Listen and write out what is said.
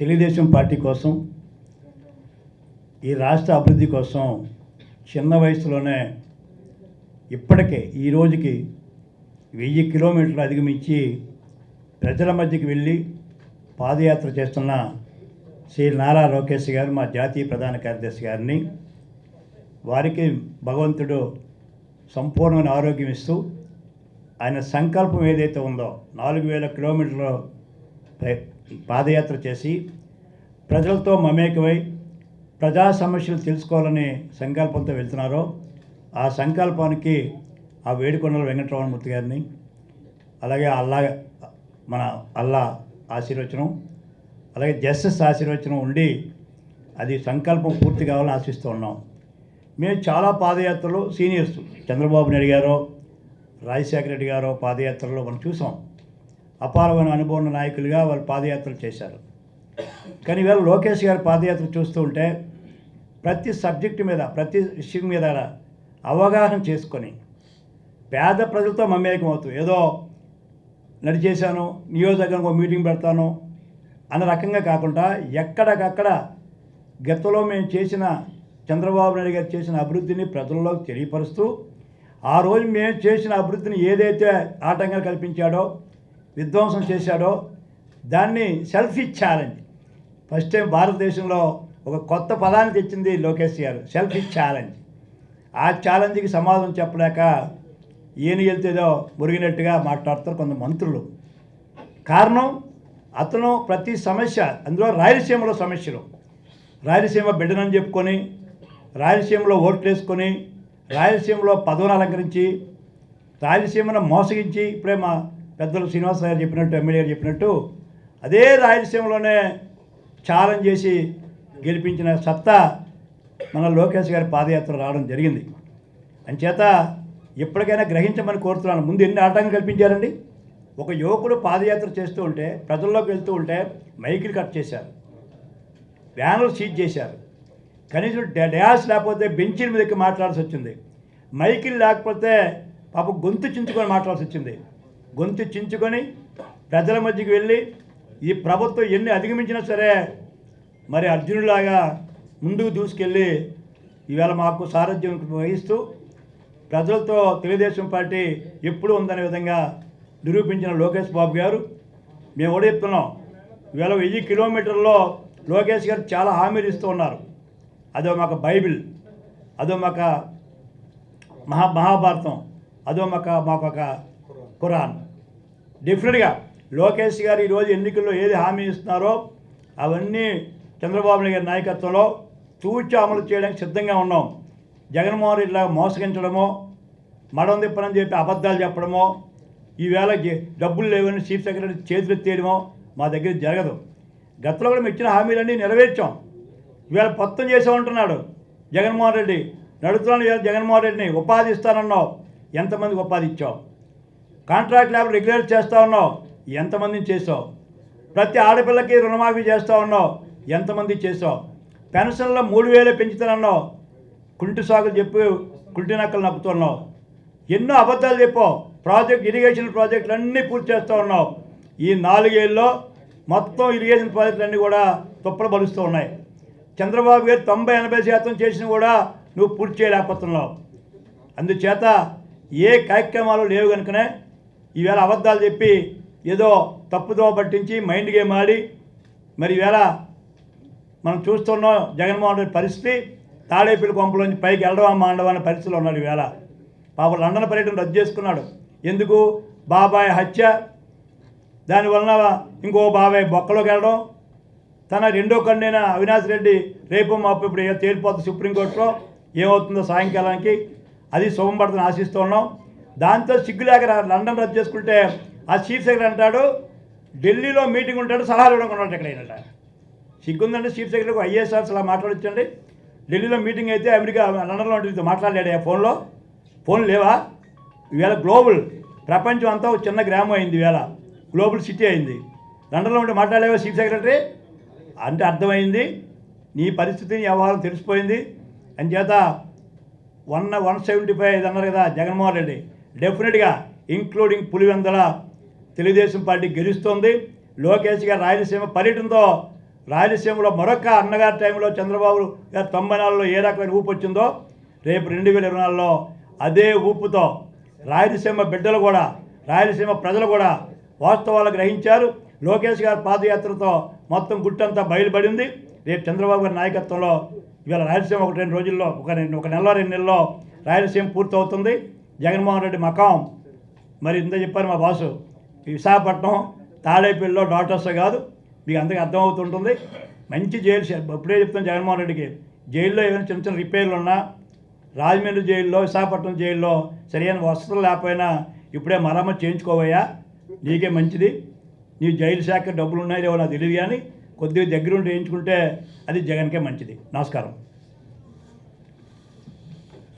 Telugu Desam party కోసం ఈ రాష్ట్ర అభివృద్ధి కోసం చిన్న వయసులోనే ఇప్పటికే ఈ రోజుకి వెయ్యి కిలోమీటర్లు అధిగమించి ప్రజల మధ్యకి వెళ్ళి పాదయాత్ర చేస్తున్న శ్రీ నారా లోకేష్ గారు మా జాతీయ ప్రధాన కార్యదర్శి గారిని. వారికి భగవంతుడు సంపూర్ణమైన ఆరోగ్యం ఇస్తూ ఆయన సంకల్పం ఏదైతే ఉందో నాలుగు వేల కిలోమీటర్లు పాదయాత్ర చేసి ప్రజలతో మమేకమై ప్రజా సమస్యలు తెలుసుకోవాలని సంకల్పంతో వెళ్తున్నారో ఆ సంకల్పానికి ఆ వేడుకొండల వెంకటరమణమూర్తి గారిని అలాగే అల్లా మన అల్లా ఆశీర్వచనం అలాగే జస్టిస్ ఆశీర్వచనం ఉండి అది సంకల్పం పూర్తి కావాలని ఆశిస్తూ ఉన్నాం. మేము చాలా పాదయాత్రలు సీనియర్స్ చంద్రబాబు నాయుడు గారు రాజశేఖర రెడ్డి గారు పాదయాత్రలో మనం చూసాం. అపారమైన అనుభవం నాయకులుగా వాళ్ళు పాదయాత్రలు చేశారు. కానీ ఈవేళ లోకేష్ గారి పాదయాత్ర చూస్తూ ఉంటే ప్రతి సబ్జెక్టు మీద ప్రతి విషయం మీద అవగాహన చేసుకొని పేద ప్రజలతో మమేకం అవుతూ ఏదో నడిచేశాను నియోజకవర్గం ఒక మీటింగ్ పెడతాను అన్న రకంగా కాకుండా ఎక్కడికక్కడ గతంలో మేము చేసిన చంద్రబాబు నాయుడు గారు చేసిన అభివృద్ధిని ప్రజల్లోకి తెలియపరుస్తూ ఆ రోజు మేము చేసిన అభివృద్ధిని ఏదైతే ఆటంకాలు కల్పించాడో విధ్వంసం చేశాడో దాన్ని సెల్ఫీ ఛాలెంజ్ ఫస్ట్ టైం భారతదేశంలో ఒక కొత్త పదాన్ని తెచ్చింది లోకేష్ గారు సెల్ఫీ ఛాలెంజ్ ఆ ఛాలెంజ్కి సమాధానం చెప్పలేక ఈయన వెళ్తేదో మురిగినట్టుగా మాట్లాడతారు కొంత మంత్రులు. కారణం అతను ప్రతి సమస్య అందులో రాయలసీమలో సమస్యలు. రాయలసీమ బిడ్డనని చెప్పుకొని రాయలసీమలో ఓట్లు వేసుకొని రాయలసీమలో పదవులు అలంకరించి రాయలసీమను మోసగించి ఇప్పుడే మా పెద్దలు శ్రీనివాసరావు గారు చెప్పినట్టు ఎమ్మెల్యే గారు చెప్పినట్టు అదే రాయలసీమలోనే ఛాలెంజ్ చేసి గెలిపించిన సత్తా మన లోకేష్ గారి పాదయాత్ర రావడం జరిగింది. అంచేత ఎప్పటికైనా గ్రహించమని కోరుతున్నాను. ముందు ఎన్ని ఆటంకం కల్పించారండి? ఒక యువకుడు పాదయాత్ర చేస్తూ ఉంటే ప్రజల్లోకి వెళ్తూ ఉంటే మైకిల్ కట్ చేశారు. బ్యానర్ సీజ్ చేశారు. కనీసం డ్యాష్ లేకపోతే బెంచీల మీదకి మాట్లాడాల్సి వచ్చింది. మైకిల్ లేకపోతే పాప గొంతు చించుకొని మాట్లాడాల్సి వచ్చింది. గొంతు చించుకొని ప్రజల మధ్యకి వెళ్ళి ఈ ప్రభుత్వం ఎన్ని అధిగమించినా సరే మరి అర్జునులాగా ముందుకు దూసుకెళ్ళి ఈవేళ మాకు సారథ్యం వహిస్తూ ప్రజలతో తెలుగుదేశం పార్టీ ఎప్పుడు ఉందనే విధంగా నిరూపించిన లోకేష్ బాబు గారు. మేము కూడా చెప్తున్నాం ఈవేళ వెయ్యి కిలోమీటర్లో లోకేష్ గారు చాలా హామీలు ఇస్తూ ఉన్నారు. అదో మాకు బైబిల్ అదో మాకు మహా మహాభారతం అదో మాకు మాకు ఒక ఖురాన్. డిఫరెంట్గా లోకేష్ గారు ఈరోజు ఎన్నికల్లో ఏది హామీ ఇస్తున్నారో అవన్నీ చంద్రబాబు నాయుడు గారి నాయకత్వంలో తూచి అమలు చేయడానికి సిద్ధంగా ఉన్నాం. జగన్మోహన్ రెడ్డి లాగా మోసగించడమో మడం తిప్పనని చెప్పి అబద్ధాలు చెప్పడమో ఈవేళ డబ్బులు లేవని చీఫ్ సెక్రటరీ చేతులు తీయడమో మా దగ్గర జరగదు. గతంలో కూడా మేము ఇచ్చిన హామీలన్నీ నెరవేర్చాం. ఇవాళ చేసే చేసామంటున్నాడు జగన్మోహన్ రెడ్డి. నడుతున్నాను జగన్మోహన్ రెడ్డిని. ఉపాధి ఇస్తానన్నావు ఎంతమందికి ఉపాధి ఇచ్చావు? కాంట్రాక్ట్ ల్యాబ్ రెగ్యులేట్ చేస్తూ ఉన్నావు. ఎంతమందిని చేసావు? ప్రతి ఆడపిల్లకి రుణమాఫీ చేస్తూ ఉన్నావు. ఎంతమంది చేసావు? పెన్షన్లో మూడు వేలే పెంచుతానన్నావు. కుంటి సాగులు చెప్పి కుంటి నక్కలు నప్పుతున్నావు. ఎన్నో అబద్ధాలు చెప్పావు. ప్రాజెక్ట్ ఇరిగేషన్ ప్రాజెక్టులు అన్నీ పూర్తి చేస్తూ ఉన్నావు. ఈ నాలుగేళ్ళలో మొత్తం ఇరిగేషన్ ప్రాజెక్టులు అన్నీ కూడా తుప్పలు బలుస్తూ ఉన్నాయి. చంద్రబాబు గారు తొంభై ఎనభై శాతం చేసిన కూడా నువ్వు పూర్తి చేయలేకపోతున్నావు. అందుచేత ఏ కార్యక్రమాలు లేవు కనుకనే ఈవేళ అబద్ధాలు చెప్పి ఏదో తప్పుదో పట్టించి మైండ్ గేమ్ ఆడి మరి ఈవేళ మనం చూస్తున్నాం జగన్మోహన్ రెడ్డి పరిస్థితి తాడేపల్లి కొంపలోంచి పైకి వెళ్ళడం మాండవా అనే పరిస్థితిలో ఉన్నాడు ఈవేళ. పాప లండన్ పర్యటన రద్దు చేసుకున్నాడు. ఎందుకు? బాబాయ్ హత్య. దానివలన ఇంకో బాబాయ్ బొక్కలోకి వెళ్ళడం. తన రెండో కన్నైన అవినాష్ రెడ్డి రేపు మాపు ఇప్పుడు ఏ- తేలిపోతుంది సుప్రీంకోర్టులో. ఏమవుతుందో సాయంకాలానికి. అది శుభం పడుతుంది ఆశిస్తూ ఉన్నాం. దాంతో సిగ్గులేక లండన్ రద్దు చేసుకుంటే ఆ చీఫ్ సెక్రటరీ అంటాడు ఢిల్లీలో మీటింగ్ ఉంటాడు సలహాలు ఇవ్వడం ఉన్నాడు ఎక్కడైనా సిగ్గుందంటే చీఫ్ సెక్రటరీకి ఐఏఎస్ అలా మాట్లాడొచ్చండి. ఢిల్లీలో మీటింగ్ అయితే అమెరికా లండన్లో ఉంటుంది మాట్లాడలేడు ఆ ఫోన్లో. ఫోన్ లేవా? ఇవాళ గ్లోబల్ ప్రపంచం అంతా ఒక చిన్న గ్రామం అయింది ఇవాళ గ్లోబల్ సిటీ అయింది. లండన్లో ఉంటే మాట్లాడలేవా చీఫ్ సెక్రటరీ అంటే అర్థమైంది. నీ పరిస్థితి వ్యవహారం తెలిసిపోయింది. అంచేత వన్ వన్ సెవెంటీ ఫైవ్ ఇది అన్నారు కదా జగన్మోహన్ రెడ్డి. డెఫినెట్గా ఇంక్లూడింగ్ పులివెందల తెలుగుదేశం పార్టీ గెలుస్తోంది. లోకేష్ గారు రాయలసీమ పర్యటనతో రాయలసీమలో మరొక అన్నగారి టైంలో చంద్రబాబు గారు తొంభై నాలుగులో ఏ రకమైన ఊపు వచ్చిందో రేపు రెండు వేల ఇరవై నాలుగులో అదే ఊపుతో రాయలసీమ బిడ్డలు కూడా రాయలసీమ ప్రజలు కూడా వాస్తవాలు గ్రహించారు. లోకేష్ గారి పాదయాత్రతో మొత్తం గుట్టంతా బయలుపడింది. రేపు చంద్రబాబు గారి నాయకత్వంలో ఇవాళ రాయలసీమ ఒక రెండు రోజుల్లో ఒక రెండు ఒక నెలలో రెండు నెలలో రాయలసీమ పూర్తవుతుంది. జగన్మోహన్ రెడ్డి మకాం. మరి ఇంత చెప్పారు మా బాసు. విశాఖపట్నం తాడేపల్లిలో డాక్టర్స్ కాదు. మీకు అందరికీ అర్థమవుతుంటుంది. మంచి జైలు ఇప్పుడే చెప్తాను జగన్మోహన్ రెడ్డికి. జైల్లో ఏమైనా చిన్న చిన్న రిపేర్లు ఉన్నా రాజమండ్రి జైల్లో విశాఖపట్నం జైల్లో సరైన వసతులు లేకపోయినా ఇప్పుడే మరమ్మతు చేయించుకోవయ్యా. నీకే మంచిది. నీ జైలు శాఖ డబ్బులు ఉన్నాయో నాకు తెలియదు కానీ కొద్దిగా దగ్గరుండి వేయించుకుంటే అది జగన్కే మంచిది. నమస్కారం.